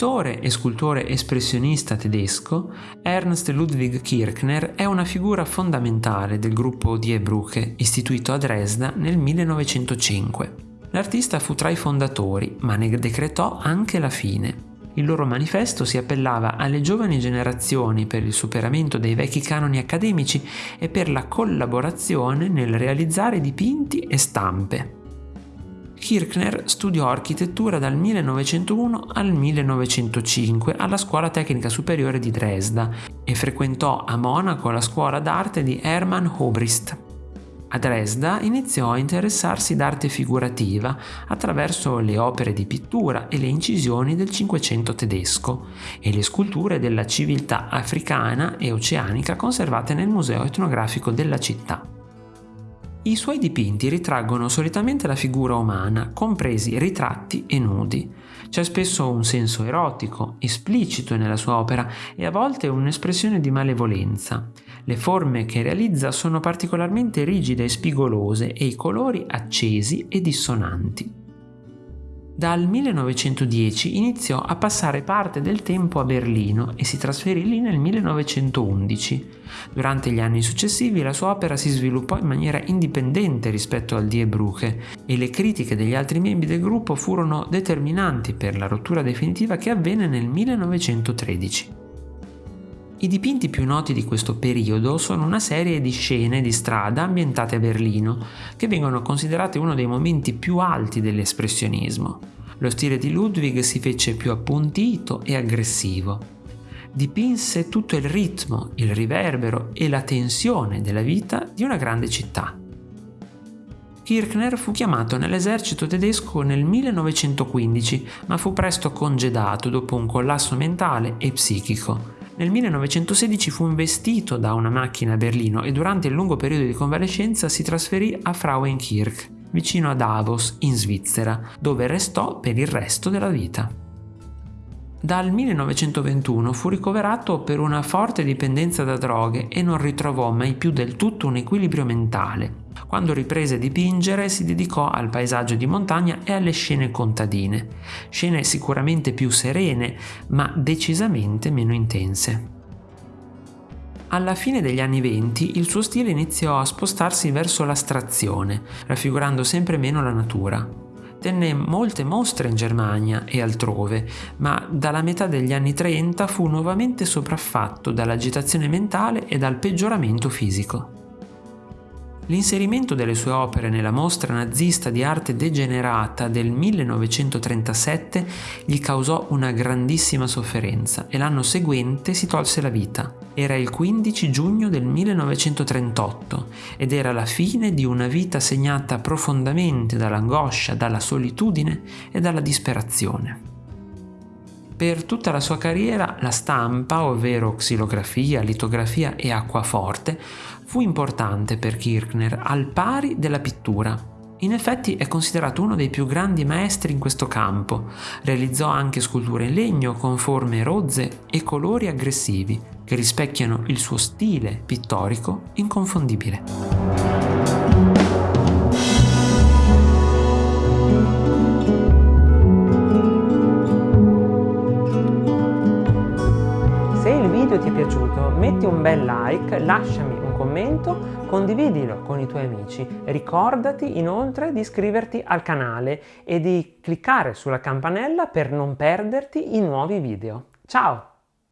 e scultore espressionista tedesco, Ernst Ludwig Kirchner è una figura fondamentale del gruppo Die Brücke, istituito a Dresda nel 1905. L'artista fu tra i fondatori, ma ne decretò anche la fine. Il loro manifesto si appellava alle giovani generazioni per il superamento dei vecchi canoni accademici e per la collaborazione nel realizzare dipinti e stampe. Kirchner studiò architettura dal 1901 al 1905 alla Scuola Tecnica Superiore di Dresda e frequentò a Monaco la scuola d'arte di Hermann Obrist. A Dresda iniziò a interessarsi d'arte figurativa attraverso le opere di pittura e le incisioni del Cinquecento tedesco e le sculture della civiltà africana e oceanica conservate nel Museo etnografico della città. I suoi dipinti ritraggono solitamente la figura umana, compresi ritratti e nudi. C'è spesso un senso erotico, esplicito nella sua opera e a volte un'espressione di malevolenza. Le forme che realizza sono particolarmente rigide e spigolose e i colori accesi e dissonanti. Dal 1910 iniziò a passare parte del tempo a Berlino e si trasferì lì nel 1911. Durante gli anni successivi la sua opera si sviluppò in maniera indipendente rispetto al Die Brücke e le critiche degli altri membri del gruppo furono determinanti per la rottura definitiva che avvenne nel 1913. I dipinti più noti di questo periodo sono una serie di scene di strada ambientate a Berlino, che vengono considerate uno dei momenti più alti dell'espressionismo. Lo stile di Ludwig si fece più appuntito e aggressivo. Dipinse tutto il ritmo, il riverbero e la tensione della vita di una grande città. Kirchner fu chiamato nell'esercito tedesco nel 1915, ma fu presto congedato dopo un collasso mentale e psichico. Nel 1916 fu investito da una macchina a Berlino e durante il lungo periodo di convalescenza si trasferì a Frauenkirch, vicino a Davos, in Svizzera, dove restò per il resto della vita. Dal 1921 fu ricoverato per una forte dipendenza da droghe e non ritrovò mai più del tutto un equilibrio mentale. Quando riprese a dipingere si dedicò al paesaggio di montagna e alle scene contadine, scene sicuramente più serene, ma decisamente meno intense. Alla fine degli anni venti il suo stile iniziò a spostarsi verso l'astrazione, raffigurando sempre meno la natura. Tenne molte mostre in Germania e altrove, ma dalla metà degli anni 30 fu nuovamente sopraffatto dall'agitazione mentale e dal peggioramento fisico. L'inserimento delle sue opere nella mostra nazista di arte degenerata del 1937 gli causò una grandissima sofferenza e l'anno seguente si tolse la vita. Era il 15 giugno del 1938 ed era la fine di una vita segnata profondamente dall'angoscia, dalla solitudine e dalla disperazione. Per tutta la sua carriera la stampa, ovvero xilografia, litografia e acquaforte, fu importante per Kirchner al pari della pittura. In effetti è considerato uno dei più grandi maestri in questo campo. Realizzò anche sculture in legno con forme rozze e colori aggressivi che rispecchiano il suo stile pittorico inconfondibile. video ti è piaciuto metti un bel like, lasciami commento, condividilo con i tuoi amici. Ricordati inoltre di iscriverti al canale e di cliccare sulla campanella per non perderti i nuovi video. Ciao!